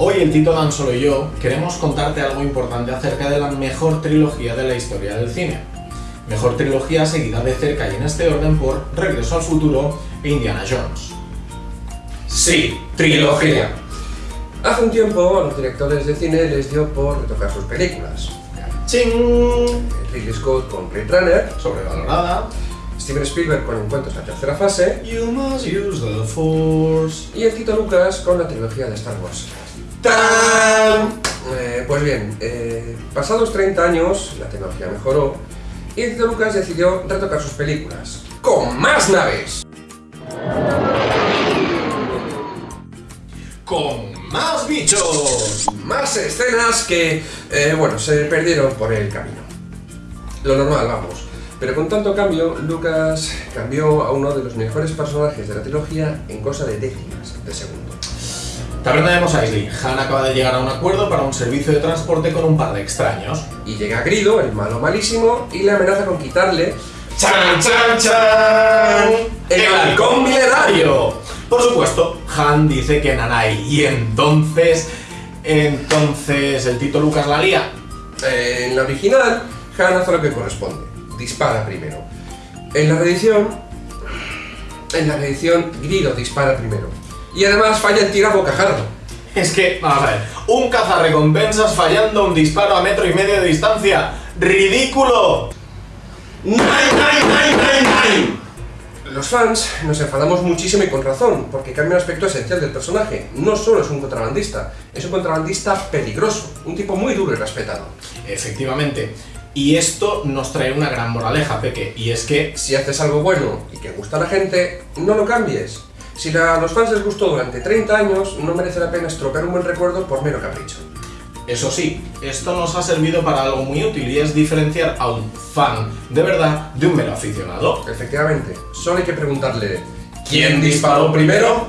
Hoy el Tito Dan Solo y yo queremos contarte algo importante acerca de la mejor trilogía de la historia del cine. Mejor trilogía seguida de cerca y en este orden por Regreso al Futuro e Indiana Jones. Sí, trilogía. Hace un tiempo a los directores de cine les dio por retocar sus películas. ¡Ching! Ridley Scott con Blade Runner, Sobrevalorada. Steven Spielberg con Encuentros en la tercera fase You must use the force. y el Tito Lucas con la trilogía de Star Wars. Eh, pues bien, eh, pasados 30 años la tecnología mejoró y Tito Lucas decidió retocar sus películas con más naves. ¡Con más bichos! Más escenas que, eh, bueno, se perdieron por el camino. Lo normal, vamos. Pero con tanto cambio, Lucas cambió a uno de los mejores personajes de la trilogía en cosa de décimas de segundo. También tenemos a. Han acaba de llegar a un acuerdo para un servicio de transporte con un par de extraños. Y llega Grido, el malo malísimo, y le amenaza con quitarle ¡Chan, chan, chan! ¡El halcón milenario! Por supuesto, Han dice que Nanai. Y entonces... Entonces el Tito Lucas la lía. Eh, en la original, Han hace lo que corresponde. Dispara primero. En la reedición... En la reedición, Grido dispara primero. Y además falla el tiro a bocajarro. Es que, vamos a ver, un cazarrecompensas fallando un disparo a metro y medio de distancia. ¡Ridículo! ¡Nine, nine, nine, nine, nine! Los fans nos enfadamos muchísimo y con razón, porque cambia un aspecto esencial del personaje. No solo es un contrabandista, es un contrabandista peligroso, un tipo muy duro y respetado. Efectivamente. Y esto nos trae una gran moraleja, Peque, y es que Si haces algo bueno y que gusta a la gente, no lo cambies. Si a los fans les gustó durante 30 años, no merece la pena estropear un buen recuerdo por mero capricho. Eso sí, esto nos ha servido para algo muy útil y es diferenciar a un fan de verdad de un mero aficionado. Efectivamente, solo hay que preguntarle ¿Quién disparó primero?